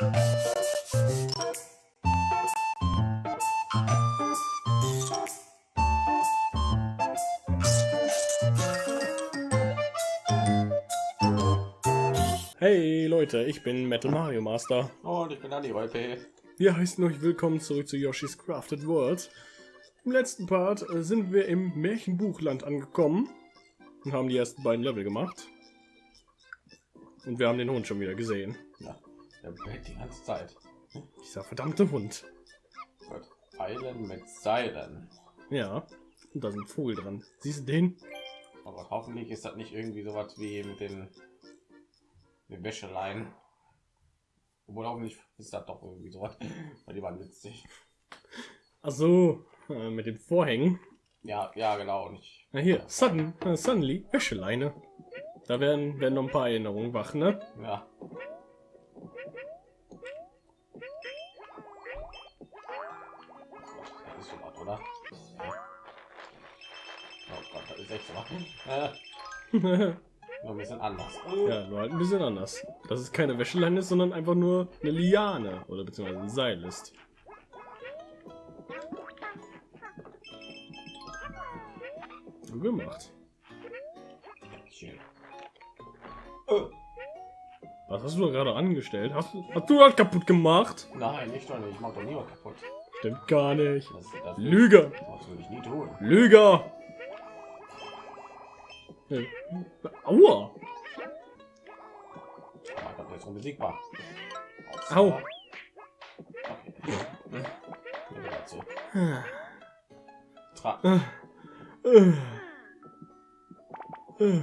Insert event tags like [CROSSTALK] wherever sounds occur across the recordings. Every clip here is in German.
Hey Leute, ich bin Metal Mario Master. Und ich bin Andi Rolpe. Wir heißen euch willkommen zurück zu Yoshi's Crafted World. Im letzten Part äh, sind wir im Märchenbuchland angekommen und haben die ersten beiden Level gemacht. Und wir haben den Hund schon wieder gesehen. Der bellt die ganze Zeit. Dieser verdammte Hund. Gut. Eilen mit Seilen. Ja, und da sind Vogel dran. Siehst du den? Aber hoffentlich ist das nicht irgendwie so was wie mit den, den Wäscheleien. Obwohl hoffentlich ist das doch irgendwie so was. Weil die waren witzig. Ach so, äh, mit den Vorhängen. Ja, ja, genau. Und ich, Na hier, sudden, äh, suddenly, Wäscheleine. Da werden, werden noch ein paar Erinnerungen wach, ne? ja. Oder? Oh Gott, das ist echt so. Äh, [LAUGHS] nur ein bisschen anders. Ja, nur halt ein bisschen anders. Dass es keine Wäscheleine ist, sondern einfach nur eine Liane oder beziehungsweise ein Seil ist. Gut gemacht. Schön. Äh, Was hast du da gerade angestellt? Hast, du- hast du das kaputt gemacht? nein, nicht doch nicht. Ich mach doch nie was kaputt. Stimmt gar nicht. Lüge! Das würde ich nie tun. Lüger! Äh, Aua! Gott, der ist unbesiegbar. Au. Tra Äh, äh.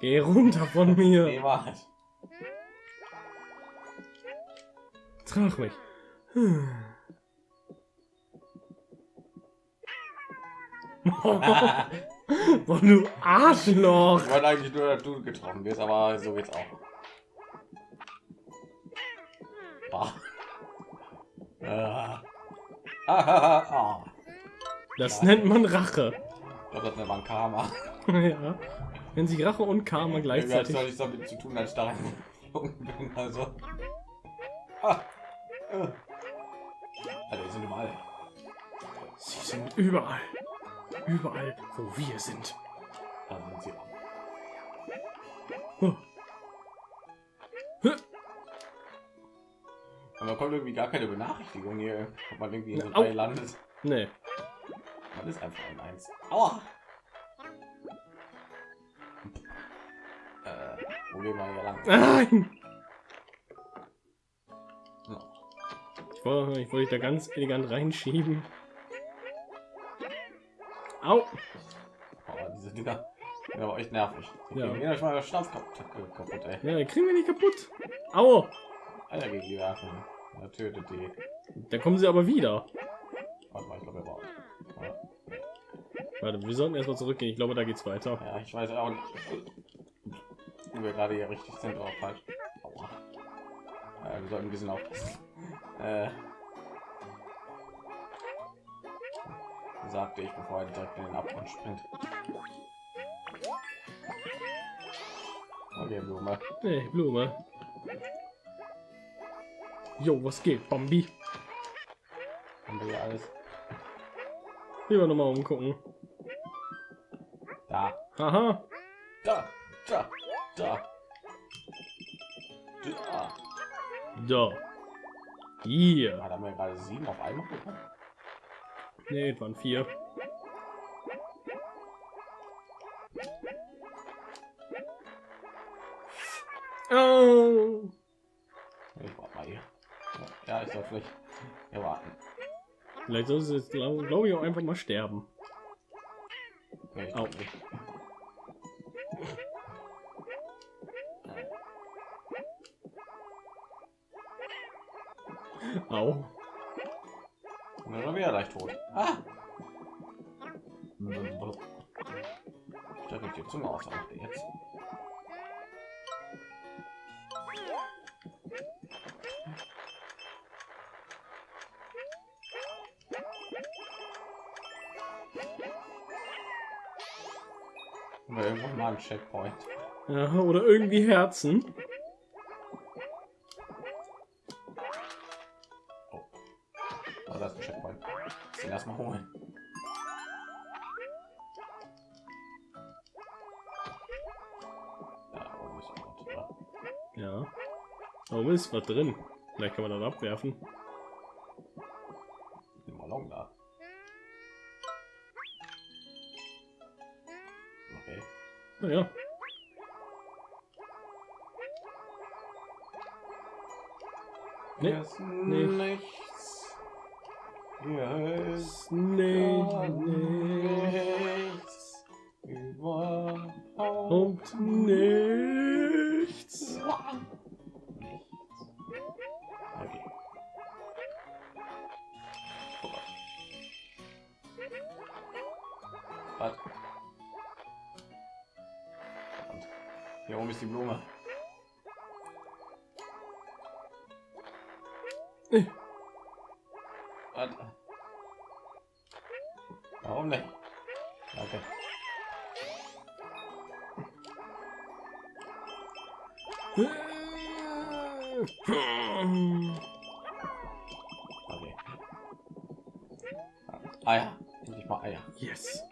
Geh runter von mir. Trag mich. [LAUGHS] Boah, du Arschloch. Ich wollte eigentlich nur, dass du getroffen wirst, aber so geht's auch. Ah. Ah. [LAUGHS] Ah, ah. Das nennt man Rache. Ich glaube, das war ein Karma. [LAUGHS] ja. Wenn sich Rache und Karma Irgendwie hat gleichzeitig. es nichts damit zu tun, als ich da bin. Also. Alter, die sind überall. Sie sind überall. Überall, wo wir sind. Da sind sie auch. Oh. Aber kommt irgendwie gar keine Benachrichtigung hier, ob man irgendwie in so drei landet. Nee. Man ist einfach ein Eins. Aua! Äh, wo gehen wir hier lang? Nein! Ich wollte, ich wollte dich da ganz elegant reinschieben. Au! Oh, diese Dinger. Ja, aber echt nervig. Die Ja. euch mal Schnauz kaputt, äh, kaputt ey. Ja, kriegen wir nicht kaputt. Au! Alter, gegen die werfen. Er tötet die. Da kommen sie aber wieder. Warte mal, ich glaube, er war. Ja. Warte, wir sollten erstmal zurückgehen. Ich glaube, da geht's weiter. Ja, ich weiß auch nicht, wo wir gerade hier richtig sind oder falsch. Aua. Ja, wir sollten ein bisschen aufpassen. Äh, sagte ich, bevor er direkt in den Abgrund springt. Okay, Blume. Nee, Blume. Jo, was geht, Bambi? Haben wir hier alles? Lieber noch mal umgucken. Da, Haha. da, da, da. Da. Da. Hier. Da haben wir gerade sieben auf einmal bekommen. Nee, es waren vier. Oh. Ich warte mal hier. Ja, ich soll vielleicht hier warten. Vielleicht soll jetzt, glaube glaub ich, auch einfach mal sterben. Nee, ich Au. glaub nicht. Au. Und dann wieder gleich tot. Ah! Strecke die Zunge aus, was macht ihr jetzt? Oder irgendwann mal ein Checkpoint. Ja, oder irgendwie Herzen. Oh, ist was drin. Vielleicht kann man dann abwerfen. Den Ballon da. Okay. Naja. Nee, Hier ist nee. nichts. Hier ist nee. nichts. Überhaupt nichts. Ist die Blume. Was? Warum nicht? Okay. Okay. Eier. Endlich mal Eier. Yes.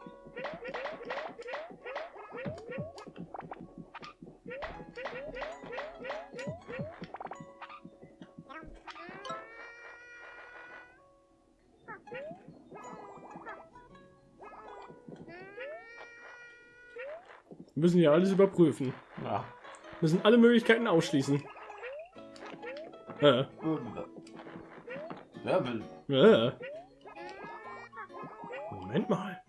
Müssen ja alles überprüfen. Ja. Wir müssen alle Möglichkeiten ausschließen. Äh, äh. Moment mal.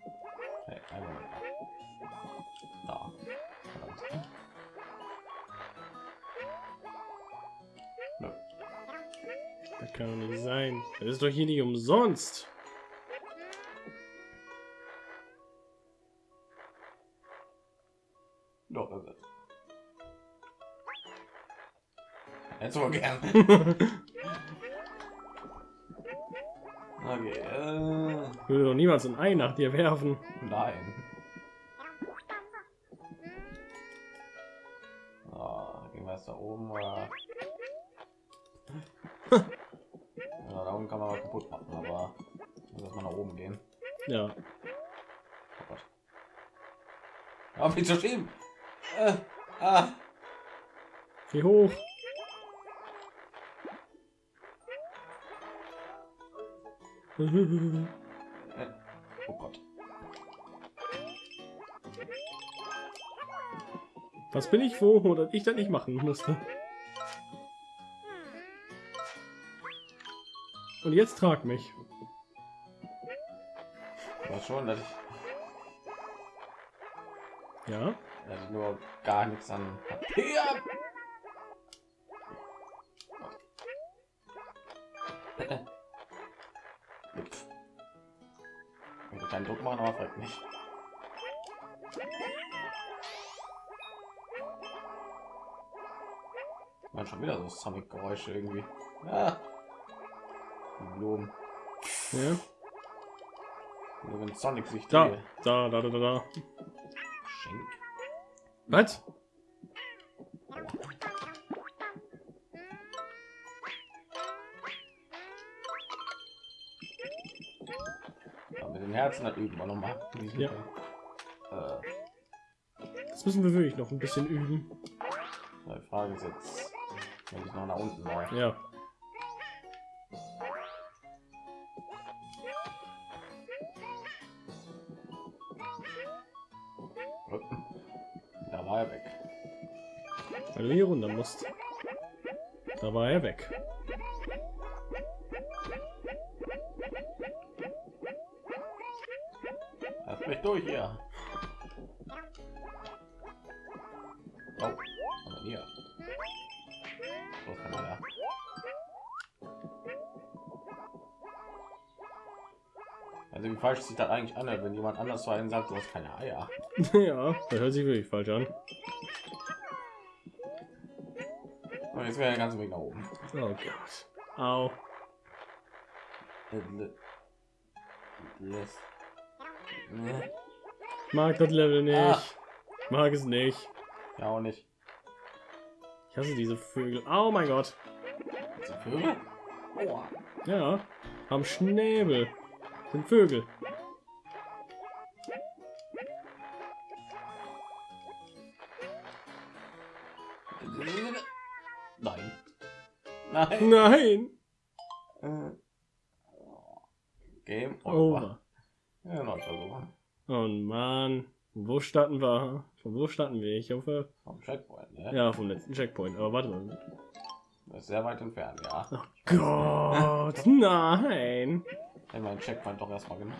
Das kann doch nicht sein. Das ist doch hier nicht umsonst. Jetzt wohl gern. [LAUGHS] Okay, äh, Ich würde doch niemals ein Ei nach dir werfen. nein. Oh, gehen wir jetzt da oben oder? [LAUGHS] ja, da oben kann man mal kaputt machen, aber muss mal nach oben gehen. Ja. Oh Gott. Auf mich zu schieben. Äh, ah. Wie hoch? Oh Gott. Was bin ich froh, dass ich das nicht machen musste. Und jetzt trag mich. Aber schon, dass ich, Ja. dass ich nur gar nichts an Papier. Nicht. Man schon wieder so Sonic-Geräusche irgendwie. Ah. Die Blumen. Ja. Nur wenn Sonic sich Da, da, da, da, da, da. schenkt. Was? Mit den Herzen hat üben wir noch mal. Ja. Äh, Das müssen wir wirklich noch ein bisschen üben. die Frage ist jetzt, wenn ich noch nach unten mache. Ja. Da war er weg. Weil du hier runter musst. Da war er weg. Durch hier. Oh, aber hier. So kann man ja. Also wie falsch sieht das eigentlich an, wenn jemand anders zu einem sagt, du hast keine Eier. [LAUGHS] ja, das hört sich wirklich falsch an. Und jetzt wäre der ganze Weg nach oben. Oh Gott. Au. Lässt. Mag das Level nicht. Ich mag es nicht. Ja auch nicht. Ich hasse diese Vögel. Oh mein Gott. Diese Vögel? Aua. Ja. Am Schnäbel. Sind Vögel. Nein. Nein. Nein. Äh. Game over. Over. Ja, noch Versuch. Oh Mann. Wo starten wir? Von wo starten wir? Ich hoffe. Vom Checkpoint, ne? Ja, vom letzten Checkpoint. Aber warte mal. Das ist sehr weit entfernt, ja. Oh Gott, nein. Wir den Checkpoint doch erstmal gemacht.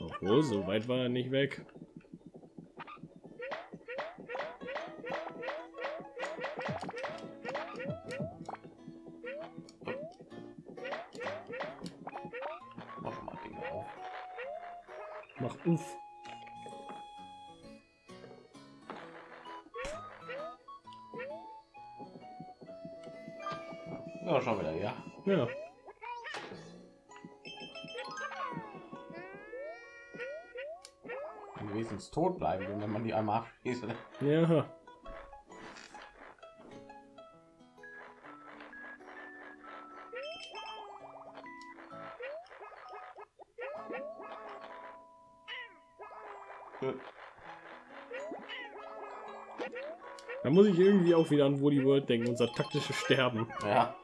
Obwohl, so weit war er nicht weg. Mach uff. Ja, schon wieder, ja. Ja. Wenigstens tot bleiben, wenn man die einmal abschließt. Ja. Da muss ich irgendwie auch wieder an Woody World denken, unser taktisches Sterben. Ja,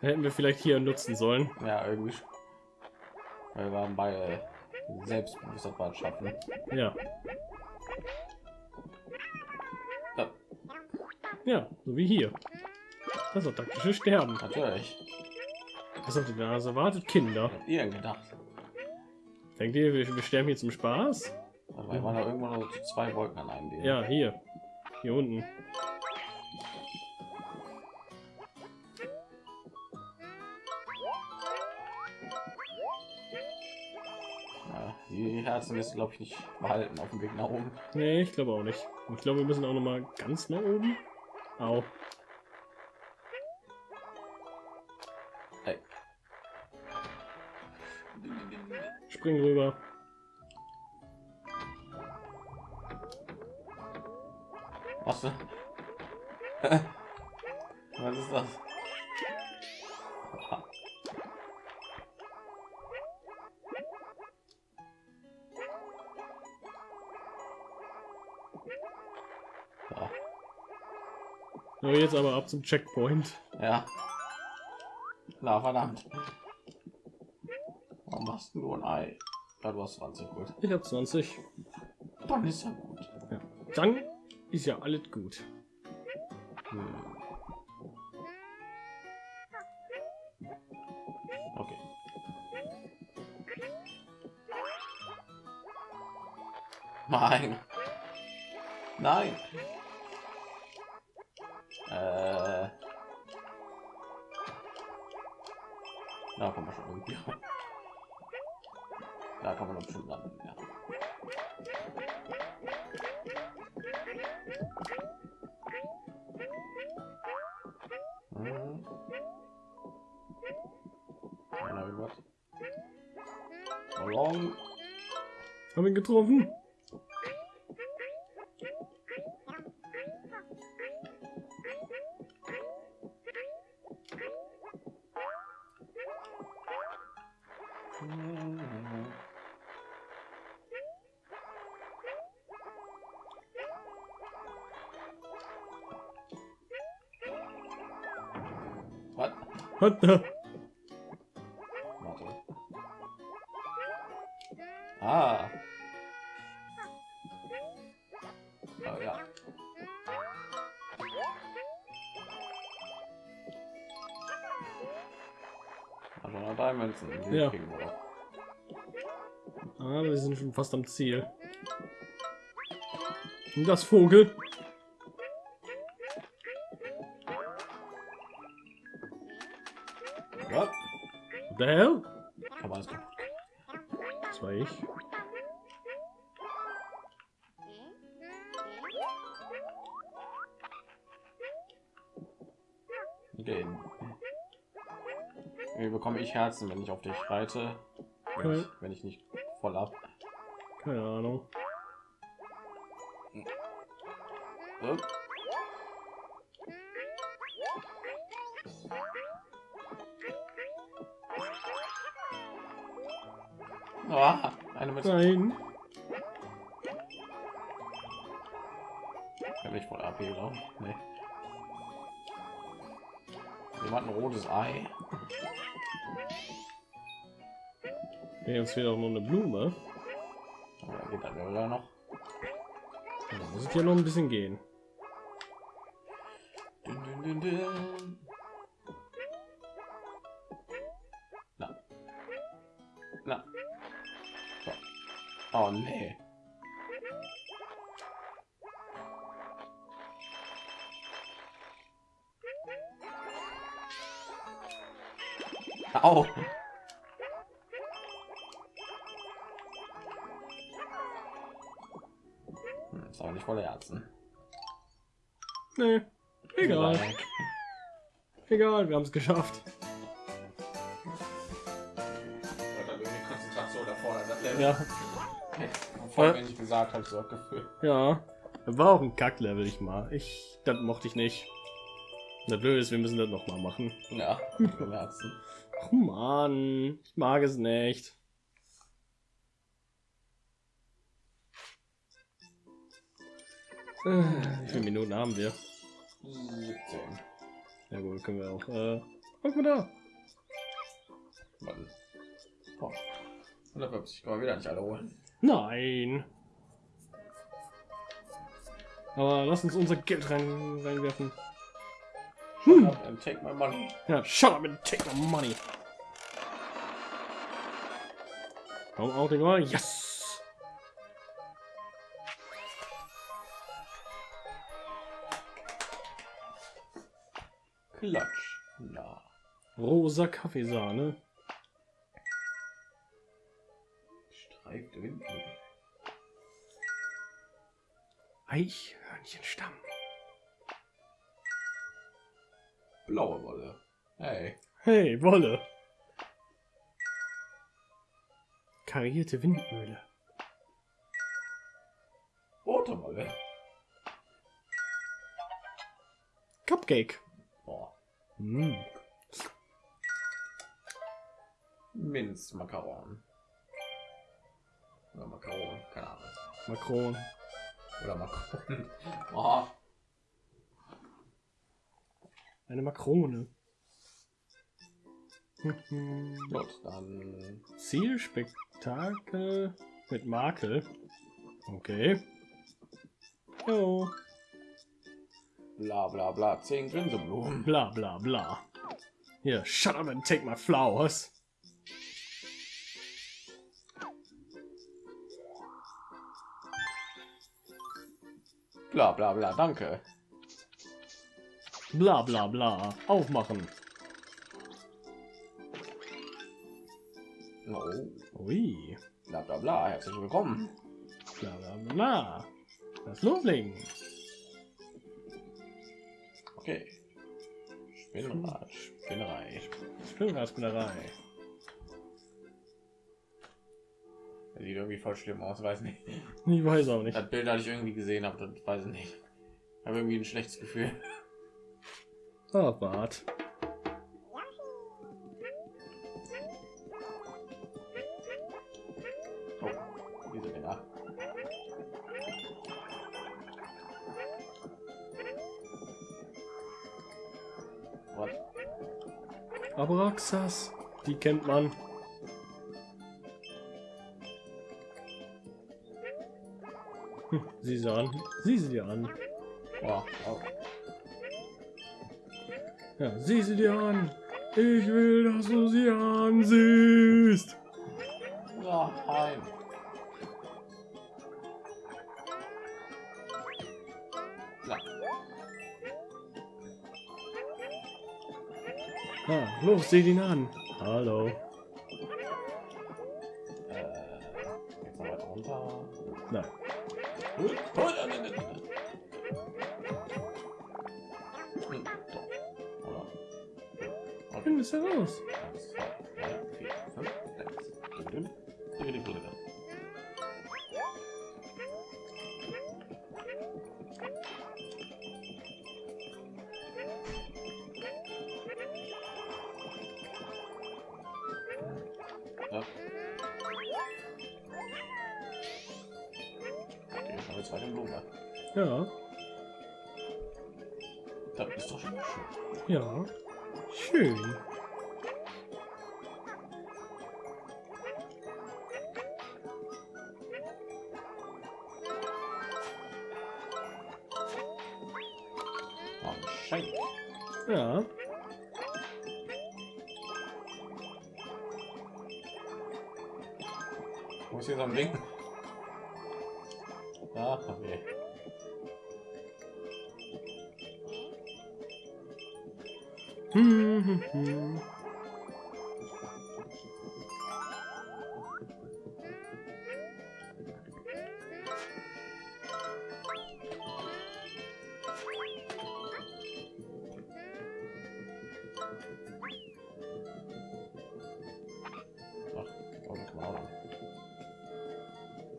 Hätten wir vielleicht hier nutzen sollen. ja, irgendwie. schon. Wir waren bei äh, Selbstbewusstsein schaffen. Ja. Ja, Ja, so wie hier. Das ist doch taktisches Sterben. natürlich. Was habt ihr da erwartet? Kinder. Habt ihr gedacht? Denkt ihr, wir, wir sterben hier zum Spaß? Wir waren da irgendwann zu zwei Wolken an einem Ding. Ja, hier. Hier unten. Ja, die Herzen ist, glaube ich, nicht behalten auf dem Weg nach oben. Nee, ich glaube auch nicht. Ich glaube, wir müssen auch noch mal ganz nach oben. Au. Hey. Spring rüber. Was? [LAUGHS] Was ist das? Ja, jetzt aber ab zum Checkpoint. ja. Na verdammt. Warum machst du nur ein Ei? Ja, du hast 20 gut. Ich habe 20. Dann ist ja gut. Ja. Dann ist ja alles gut. Okay. Nein. Nein. Äh. Da kommen wir schon irgendwie. Da man doch schon landen, ja. Haben ihn getroffen? Mhm. Was? Hat Ja. kriegen noch. Ah, wir sind schon fast am Ziel. Und das Vogel. Was? What the hell? Man alles kaputt. Das war ich. Wie bekomme ich Herzen, wenn ich auf dich reite? Wenn, ich, wenn ich nicht voll ab. Keine Ahnung. Äh? Ah, eine mit Nein. Ich nicht voll AP, glaube ich. Nee. Jemand ein rotes Ei. Nee, uns fehlt auch noch eine Blume. Da geht dann da noch. Da muss es ja noch ein bisschen gehen. Dün, dün, dün. Na. Na. So. Oh nee. Au. Nicht voller Herzen. Nee. Egal. Egal, wir haben es geschafft. Ja. Voll, wenn ich gesagt habe, so Gefühl. Ja. War auch ein Kacklevel, ich mal. Ich, das mochte ich nicht. Das Blöde ist, wir müssen das noch mal machen. Ja, Herzen. Ach man, ich mag es nicht. Wie viele Minuten haben wir? 17. Ja gut, können wir auch. Äh, guck mal da. Mann. Oh. 150 kann man wieder nicht alle holen. Nein. Aber lass uns unser Geld rein, reinwerfen. Hm. And take my money. Ja, shut up and take my money. Komm auch mal. Yes. Rosa Kaffeesahne. Streifte Windmühle. Eichhörnchenstamm. Blaue Wolle. Hey. Hey, Wolle. Karierte Windmühle. Rote Wolle. Cupcake. Boah. Mm. Minzmakaron. Oder Makaron, keine Ahnung. Macron. Oder Makaron. [LAUGHS] Oh. Eine Makrone. [LAUGHS] Gut, dann Zielspektakel mit Makel. Okay. Jo. bla bla bla. Zehn Grinseblumen. Bla bla bla. Hier, shut up and take my flowers. Bla bla bla, danke. Bla bla bla. Aufmachen. Oh. Ui. Bla bla bla, herzlich willkommen. Bla bla bla. Das Loslegen. Okay. Spinnrad, Spinnerei. Spinnerei. Das sieht irgendwie voll schlimm aus, weiß nicht. [LAUGHS] Ich weiß auch nicht. Das Bild, das ich irgendwie gesehen habe, das weiß ich nicht. Ich habe irgendwie ein schlechtes Gefühl. Ah, [LAUGHS] Bart. Oh? Abraxas. Die kennt man. Hm, Sieh sie an. Sieh sie dir an. Oh, oh. Ja, sieh sie dir an. Ich will, dass du sie ansiehst. Ja, nein. Na, Ah, los, sieh ihn an. Hallo. äh, jetzt noch weiter runter. Nein. Hm. Find es heraus. Eine zweite Blume. Ja, Das ist doch schon schön. ja. Schön.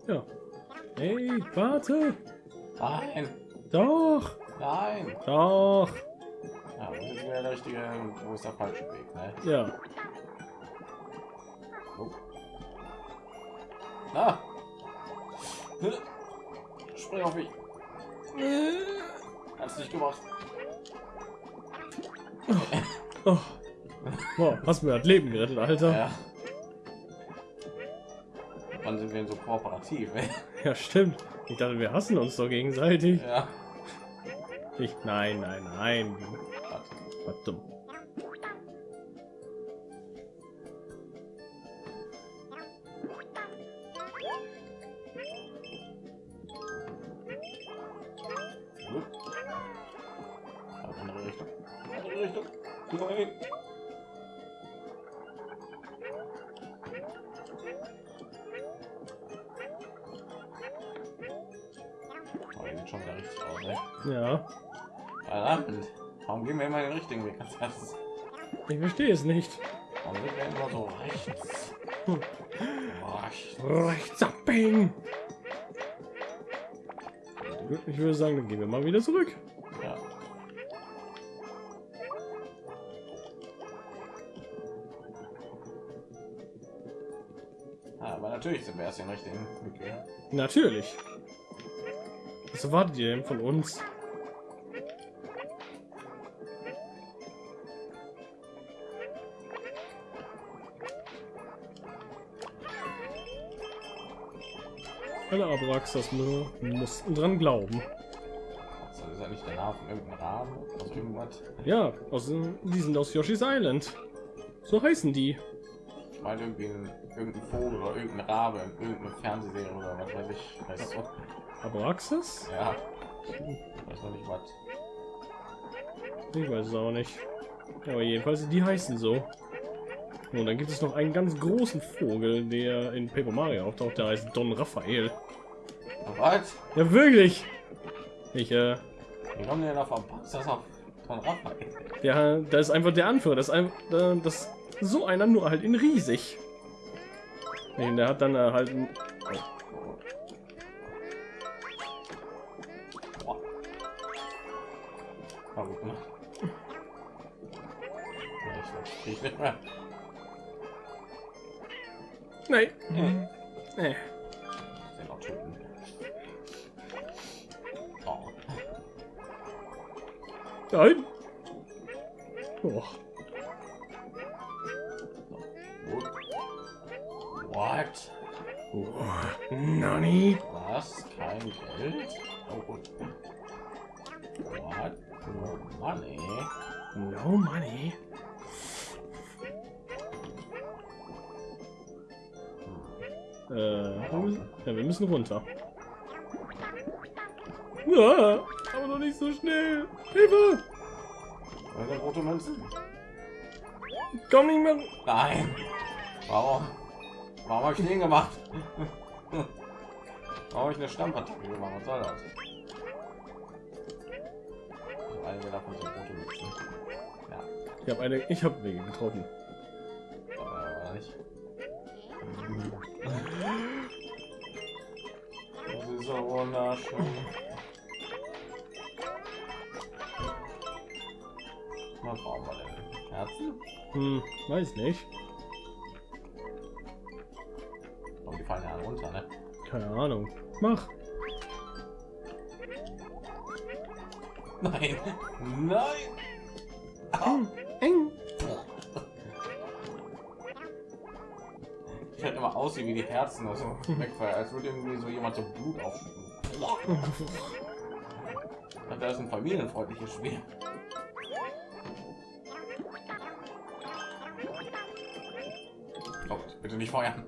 Ja. Hey, warte. Nein, Doch, nein. doch. Ja, wo ist der richtige wo ist der falsche Weg, ne? Ja. Oh. Ah! Spring auf mich. Hast nicht gemacht. Oh. Boah, hast mir das Leben gerettet, Alter. Ja. Wann sind wir denn so kooperativ? ey? [LAUGHS] Ja, stimmt. Ich dachte, wir hassen uns doch gegenseitig. ja. Ich, nein, nein, nein. Warte. Nein. Oh, schon wieder richtig aus, ey. Ja, Verdammt. Warum gehen wir immer den richtigen Weg als erstes? ich verstehe es nicht. Warum sind wir immer so rechts? Hm. Rechts. Rechts abbiegen. Ich würde sagen, dann gehen wir mal wieder zurück. Sind wir erst den richtigen gegangen. Natürlich. Was erwartet ihr denn von uns? Alle Abraxas mussten dran glauben. Also ist ja nicht der Name von irgendeinem Rahmen aus irgendwas. Ja, aus, die sind aus Yoshi's Island. So heißen die. Ich meine irgendwie ein, irgendein Vogel oder irgendein Rabe in irgendeine Fernsehserie oder was weiß ich. Weißt du? Abraxas? Ja. Ich weiß noch nicht was. Ich weiß es auch nicht. Aber jedenfalls, die heißen so. Und dann gibt es noch einen ganz großen Vogel, der in Paper Mario auftaucht, der heißt Don Raphael. Was? Ja, wirklich! Ich, äh, Wie kommen denn auf auf von Raphael? ja, da ist einfach der Anführer. Das ist einfach, äh, das so einer nur halt in riesig. Nee, der hat dann äh, halt ein, Boah. War gut gemacht. Ich nicht mehr. Nein. Hm. Nee. Oh. Nein. Oh. Nani? Was? Kein Geld? Oh gut. What? No money? No money. Äh, wir müssen, ja, wir müssen runter. Ja, aber noch nicht so schnell. Hilfe! Wir rote Münzen? Komm nicht mehr. Nein. Warum? Warum habe ich den gemacht? Warum habe ich eine Stammpattacke gemacht? Was soll das? Also einige davon sind rote Münzen. Ja, Ich habe eine, ich habe Wege getroffen. aber nicht. Das ist so wunderschön. Was brauchen wir denn? Herzen? Hm, weiß nicht. Keine Ahnung. Mach. Nein, nein. Eng. Eng. Ich halt immer aussehen wie die Herzen also wegfallen, als würde irgendwie so jemand so Blut aufschütten. Das ist ein familienfreundliches Spiel. Oh, bitte nicht feuern.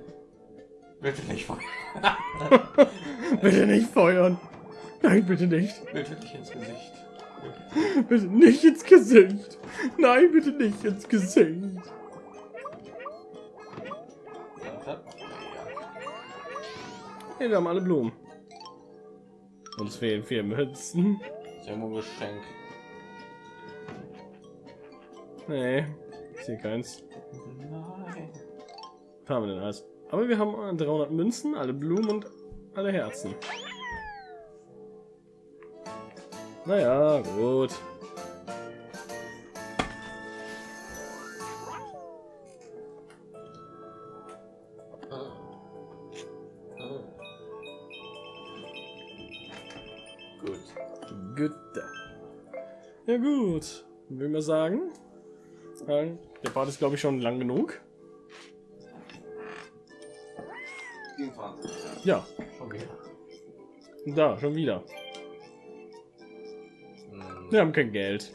Bitte nicht feuern. [LAUGHS] bitte nicht feuern. Nein, bitte nicht. Bitte nicht ins Gesicht. Bitte nicht ins Gesicht. Nein, bitte nicht ins Gesicht. Hey, wir haben alle Blumen. Uns fehlen vier Münzen. Sehr ein Geschenk. Nee, ich sehe keins. Nein. Was haben wir denn alles? Aber wir haben 300 Münzen, alle Blumen und alle Herzen. Naja, gut. Gut. Gut. Ja gut, will man sagen. äh, Der Part ist glaube ich schon lang genug. Ja, Schon wieder. da schon wieder. Hm. Wir haben kein Geld.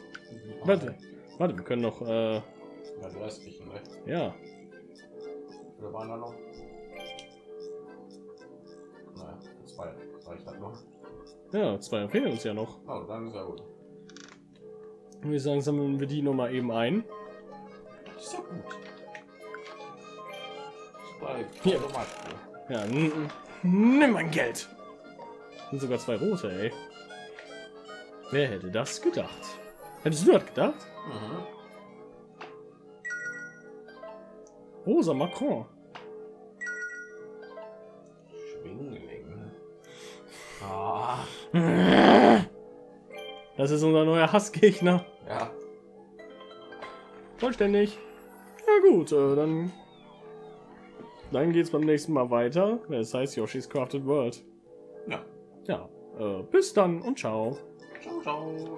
Warte, warte, wir können noch. Äh, Ja, du hast dich, ne? ja, Wir waren da noch. Naja, zwei. Das reicht halt noch. ja, zwei fehlen uns ja noch. Oh, dann ist ja gut. Und wir sagen, sammeln wir die noch mal eben ein. Das ist ja gut. Zwei. Hier. Ja, nimm mein Geld. Sind sogar zwei rote, ey. Wer hätte das gedacht? Hättest du das gedacht? Mhm. Rosa Macron. Schwingling. Ah, Das ist unser neuer Hassgegner. ja. Vollständig. Ja gut, äh, dann dann geht's beim nächsten Mal weiter. Das heißt Yoshi's Crafted World. Ja. Ja, äh, bis dann und ciao. Ciao, ciao.